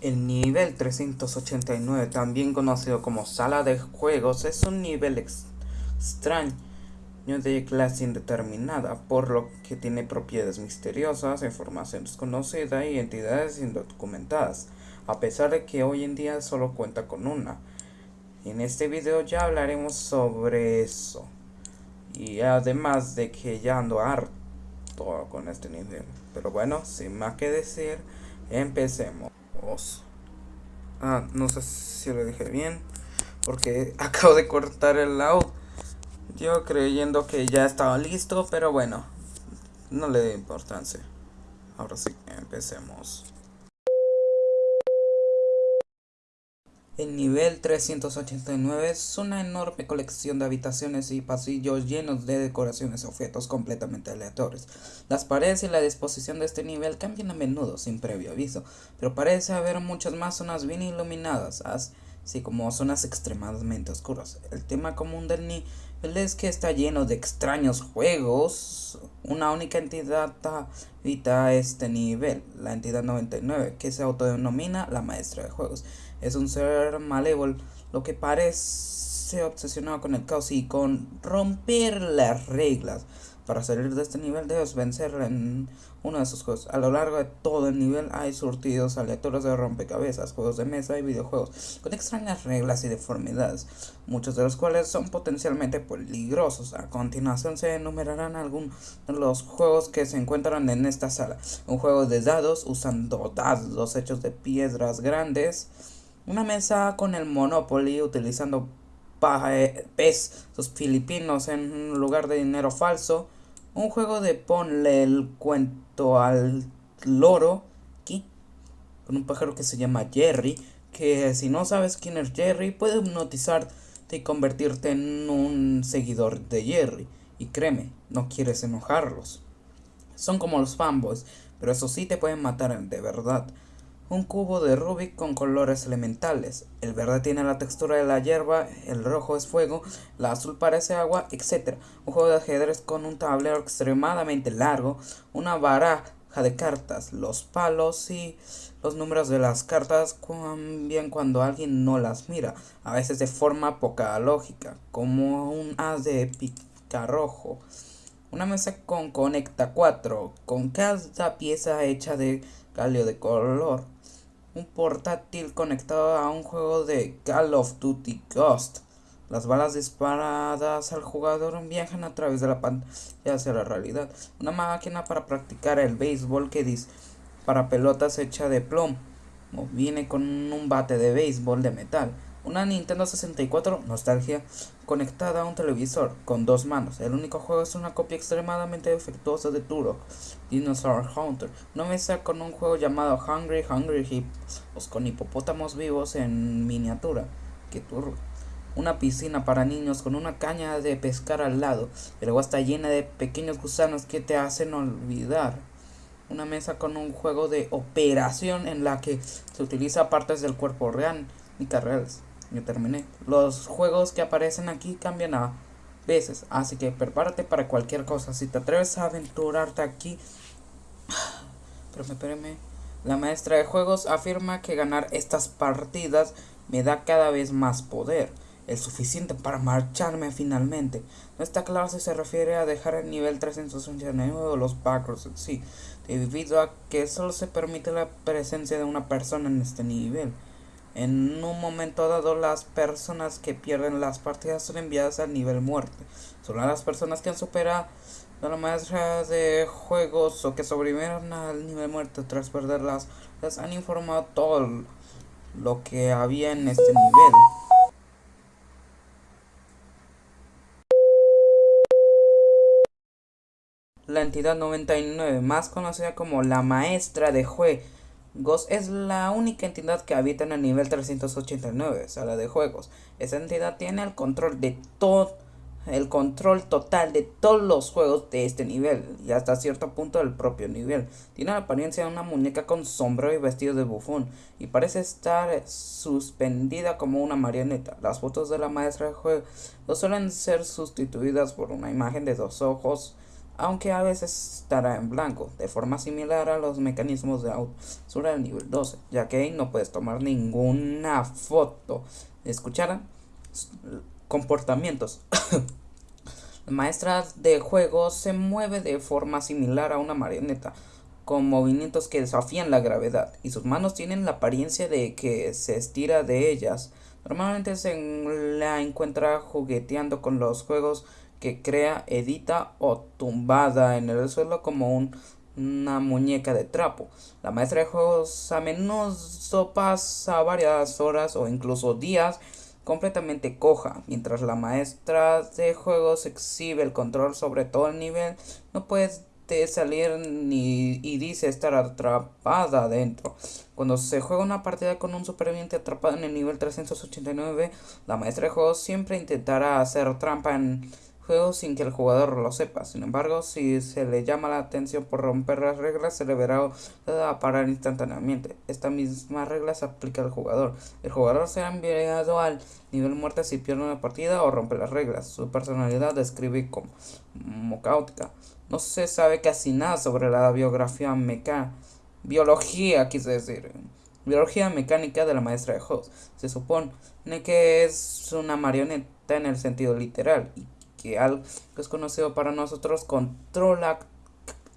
El nivel 389, también conocido como sala de juegos, es un nivel extraño de clase indeterminada, por lo que tiene propiedades misteriosas, información desconocida y entidades indocumentadas, a pesar de que hoy en día solo cuenta con una. En este video ya hablaremos sobre eso. Y además de que ya ando harto con este nivel. Pero bueno, sin más que decir, empecemos. Ah, no sé si lo dije bien. Porque acabo de cortar el audio. Yo creyendo que ya estaba listo, pero bueno. No le dé importancia. Ahora sí, empecemos. El nivel 389 es una enorme colección de habitaciones y pasillos llenos de decoraciones y objetos completamente aleatorios. Las paredes y la disposición de este nivel cambian a menudo sin previo aviso, pero parece haber muchas más zonas bien iluminadas, así como zonas extremadamente oscuras. El tema común del nivel es que está lleno de extraños juegos. Una única entidad habita este nivel, la entidad 99, que se autodenomina la maestra de juegos. Es un ser malévolo, lo que parece obsesionado con el caos y con romper las reglas. Para salir de este nivel debes vencer en uno de sus juegos. A lo largo de todo el nivel hay surtidos aleatorios de rompecabezas, juegos de mesa y videojuegos con extrañas reglas y deformidades, muchos de los cuales son potencialmente peligrosos. A continuación se enumerarán algunos de los juegos que se encuentran en esta sala. Un juego de dados usando dados hechos de piedras grandes una mesa con el Monopoly utilizando pesos filipinos en lugar de dinero falso. Un juego de ponle el cuento al loro. Aquí. Con un pájaro que se llama Jerry. Que si no sabes quién es Jerry, puede hipnotizarte y convertirte en un seguidor de Jerry. Y créeme, no quieres enojarlos. Son como los fanboys, pero eso sí te pueden matar de verdad un cubo de Rubik con colores elementales. El verde tiene la textura de la hierba, el rojo es fuego, el azul parece agua, etc. Un juego de ajedrez con un tablero extremadamente largo, una baraja de cartas, los palos y los números de las cartas cambian cuando alguien no las mira, a veces de forma poca lógica, como un as de picarrojo. Una mesa con conecta 4, con cada pieza hecha de galio de color un portátil conectado a un juego de Call of Duty Ghost. Las balas disparadas al jugador viajan a través de la pantalla hacia la realidad. Una máquina para practicar el béisbol que dice para pelotas hecha de plomo. Viene con un bate de béisbol de metal. Una Nintendo 64 Nostalgia conectada a un televisor con dos manos. El único juego es una copia extremadamente defectuosa de Turok, Dinosaur Hunter. Una mesa con un juego llamado Hungry Hungry Hippos con hipopótamos vivos en miniatura. Que turro. Una piscina para niños con una caña de pescar al lado. El agua está llena de pequeños gusanos que te hacen olvidar. Una mesa con un juego de operación en la que se utiliza partes del cuerpo real y carreras yo terminé. Los juegos que aparecen aquí cambian a veces, así que prepárate para cualquier cosa. Si te atreves a aventurarte aquí... Pero espérame. La maestra de juegos afirma que ganar estas partidas me da cada vez más poder. El suficiente para marcharme finalmente. No está claro si se refiere a dejar el nivel 389 o los backers en sí, debido a que solo se permite la presencia de una persona en este nivel. En un momento dado, las personas que pierden las partidas son enviadas al nivel muerte. Solo las personas que han superado la maestra de juegos o que sobrevivieron al nivel muerte tras perderlas les han informado todo lo que había en este nivel. La entidad 99, más conocida como la maestra de juegos Ghost es la única entidad que habita en el nivel 389, sala de juegos. Esa entidad tiene el control de todo, el control total de todos los juegos de este nivel y hasta cierto punto del propio nivel. Tiene la apariencia de una muñeca con sombrero y vestido de bufón y parece estar suspendida como una marioneta. Las fotos de la maestra de juegos suelen ser sustituidas por una imagen de dos ojos aunque a veces estará en blanco, de forma similar a los mecanismos de autocensura del nivel 12, ya que ahí no puedes tomar ninguna foto. ¿Escucharan? Comportamientos. La maestra de juego se mueve de forma similar a una marioneta, con movimientos que desafían la gravedad, y sus manos tienen la apariencia de que se estira de ellas. Normalmente se la encuentra jugueteando con los juegos que crea, edita o tumbada en el suelo como una muñeca de trapo. La maestra de juegos a menudo pasa varias horas o incluso días completamente coja. Mientras la maestra de juegos exhibe el control sobre todo el nivel, no puedes salir ni, y dice estar atrapada adentro. Cuando se juega una partida con un superviviente atrapado en el nivel 389, la maestra de juegos siempre intentará hacer trampa en juego sin que el jugador lo sepa. Sin embargo, si se le llama la atención por romper las reglas, se le verá a parar instantáneamente. Esta misma regla se aplica al jugador. El jugador será enviado al nivel muerte si pierde una partida o rompe las reglas. Su personalidad describe como, como caótica. No se sabe casi nada sobre la biografía mecánica. Biología, quise decir. Biología mecánica de la maestra de juegos. Se supone que es una marioneta en el sentido literal que algo que es conocido para nosotros controla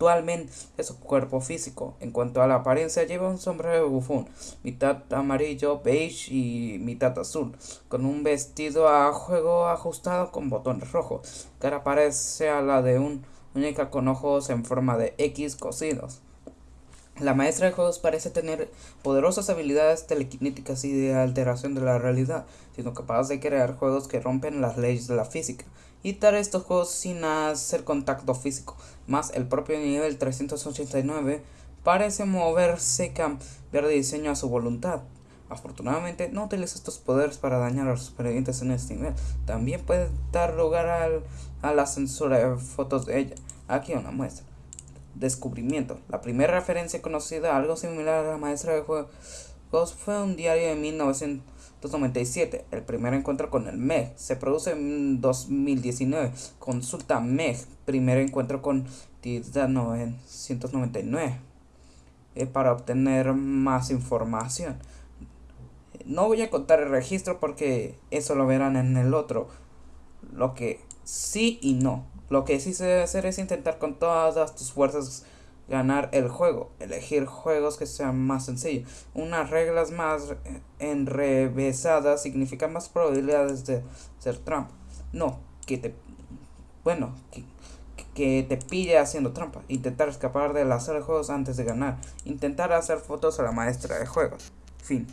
actualmente su cuerpo físico. En cuanto a la apariencia, lleva un sombrero bufón, mitad amarillo, beige y mitad azul, con un vestido a juego ajustado con botones rojos. Cara parece a la de un muñeca con ojos en forma de X cosidos. La maestra de juegos parece tener poderosas habilidades telequinéticas y de alteración de la realidad, siendo capaz de crear juegos que rompen las leyes de la física y dar estos juegos sin hacer contacto físico. Más el propio nivel 389 parece moverse cambiar de diseño a su voluntad. Afortunadamente no utiliza estos poderes para dañar a los supervivientes en este nivel. También puede dar lugar a la censura de fotos de ella. Aquí una muestra. Descubrimiento. La primera referencia conocida a algo similar a la maestra de juegos fue un diario de 1900 297. El primer encuentro con el MEG se produce en 2019. Consulta MEG. Primer encuentro con TIDA 999. Eh, para obtener más información. No voy a contar el registro porque eso lo verán en el otro. Lo que sí y no. Lo que sí se debe hacer es intentar con todas tus fuerzas ganar el juego, elegir juegos que sean más sencillos. Unas reglas más enrevesadas significa más probabilidades de ser trampa. No, que te bueno, que, te pille haciendo trampa. Intentar escapar de la sala de juegos antes de ganar. Intentar hacer fotos a la maestra de juegos. Fin.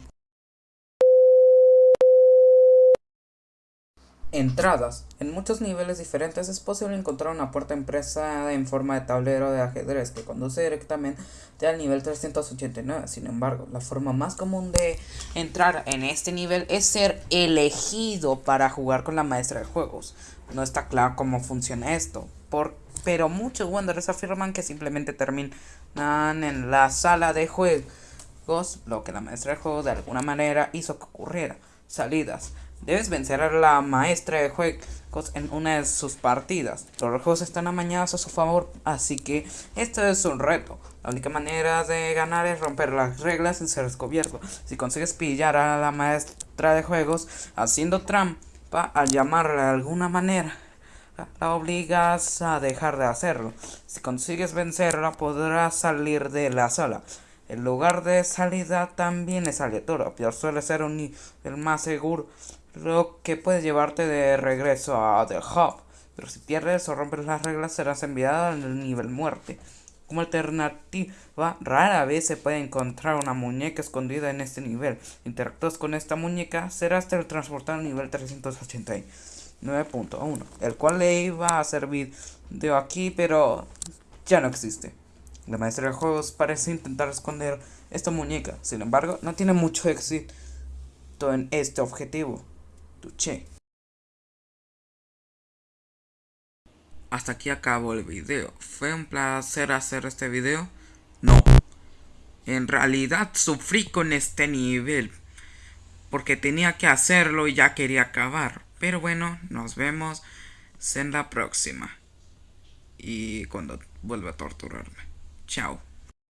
Entradas. En muchos niveles diferentes es posible encontrar una puerta impresa en forma de tablero de ajedrez que conduce directamente al nivel 389. Sin embargo, la forma más común de entrar en este nivel es ser elegido para jugar con la maestra de juegos. No está claro cómo funciona esto, por, pero muchos Wanderers afirman que simplemente terminan en la sala de juegos, lo que la maestra de juegos de alguna manera hizo que ocurriera. Salidas. Debes vencer a la maestra de juegos en una de sus partidas. Los juegos están amañados a su favor, así que esto es un reto. La única manera de ganar es romper las reglas sin ser descubierto. Si consigues pillar a la maestra de juegos haciendo trampa al llamarla de alguna manera, la obligas a dejar de hacerlo. Si consigues vencerla, podrás salir de la sala. El lugar de salida también es aleatorio, pero suele ser un nivel más seguro lo que puede llevarte de regreso a The Hub. Pero si pierdes o rompes las reglas serás enviado al nivel muerte. Como alternativa, rara vez se puede encontrar una muñeca escondida en este nivel. Interactúas con esta muñeca, serás teletransportado al nivel 389.1, el cual le iba a servir de aquí, pero ya no existe. La maestra de juegos parece intentar esconder esta muñeca, sin embargo, no tiene mucho éxito en este objetivo. Tuche. Hasta aquí acabó el video. ¿Fue un placer hacer este video? No. En realidad sufrí con este nivel. Porque tenía que hacerlo y ya quería acabar. Pero bueno, nos vemos en la próxima. y cuando vuelva a torturarme. Ciao.